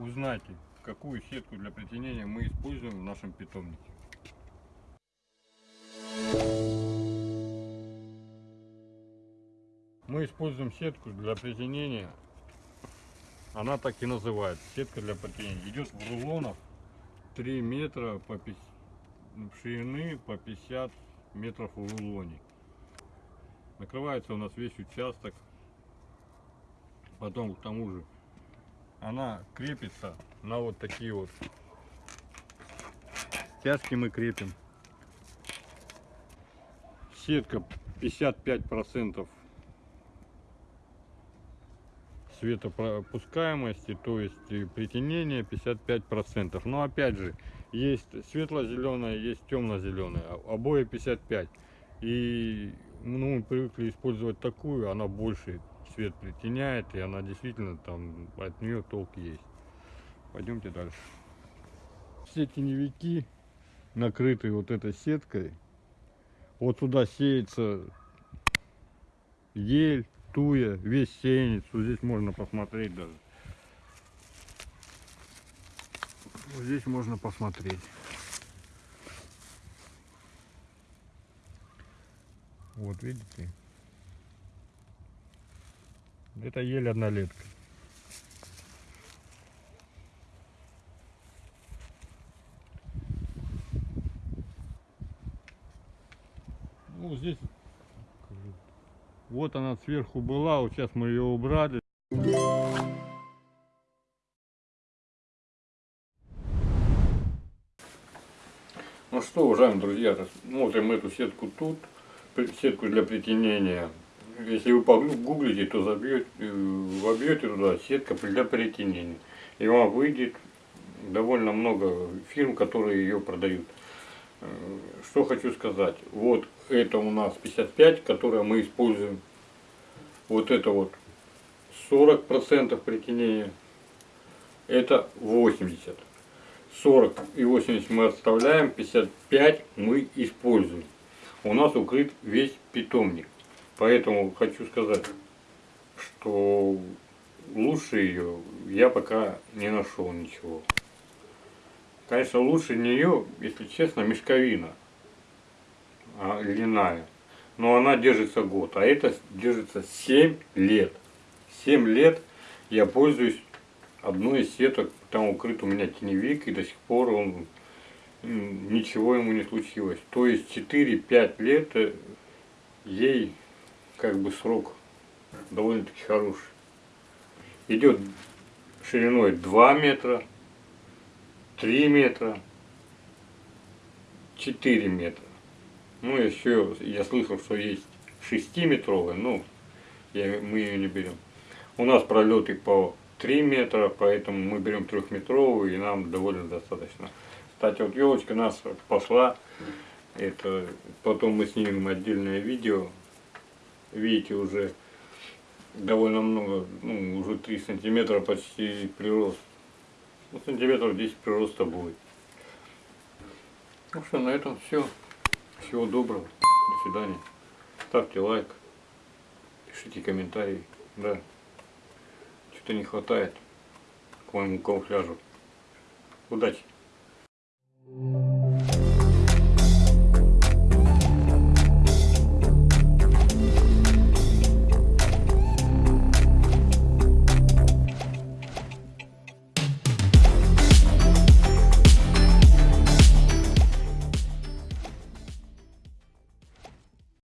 узнайте, какую сетку для притянения мы используем в нашем питомнике. Мы используем сетку для притянения. Она так и называется. Сетка для притянения. Идет в рулонах 3 метра по 50, ширины по 50 метров в рулоне. Накрывается у нас весь участок. Потом к тому же она крепится на вот такие вот стяжки мы крепим. Сетка 55 процентов светопропускаемости, то есть притянение 55 процентов. Но опять же, есть светло-зеленая, есть темно-зеленая, обои 55. И ну, мы привыкли использовать такую, она больше свет притеняет, и она действительно там от нее толк есть. Пойдемте дальше. Все теневики накрыты вот этой сеткой. Вот сюда сеется ель, туя, весь сеянец. Вот здесь можно посмотреть даже. Вот здесь можно посмотреть. Вот видите? Это еле однолетка. Ну, здесь вот она сверху была, вот сейчас мы ее убрали. Ну что, уважаемые друзья, смотрим эту сетку тут, сетку для притянения. Если вы погуглите, то забьете, вобьете туда сетка для притянения. И вам выйдет довольно много фирм, которые ее продают. Э, что хочу сказать. Вот это у нас 55, которое мы используем. Вот это вот 40% притянения. Это 80. 40 и 80 мы оставляем, 55 мы используем. У нас укрыт весь питомник. Поэтому хочу сказать, что лучше ее я пока не нашел ничего. Конечно, лучше нее, если честно, мешковина а, льняная. Но она держится год, а это держится 7 лет. 7 лет я пользуюсь одной из сеток, там укрыт у меня теневик, и до сих пор он ничего ему не случилось. То есть 4-5 лет э, ей как бы срок довольно-таки хороший. Идет шириной 2 метра, 3 метра, 4 метра. Ну, еще я слышал, что есть 6-метровая, но я, мы ее не берем. У нас пролеты по 3 метра, поэтому мы берем трехметровую и нам довольно достаточно. Кстати, вот елочка нас пошла, это потом мы снимем отдельное видео. Видите, уже довольно много, ну, уже 3 сантиметра почти прирост ну, сантиметров 10 прироста будет. Ну что, на этом все. Всего доброго. До свидания. Ставьте лайк. Пишите комментарии. Да. Что-то не хватает к моему камуфляжу. Удачи!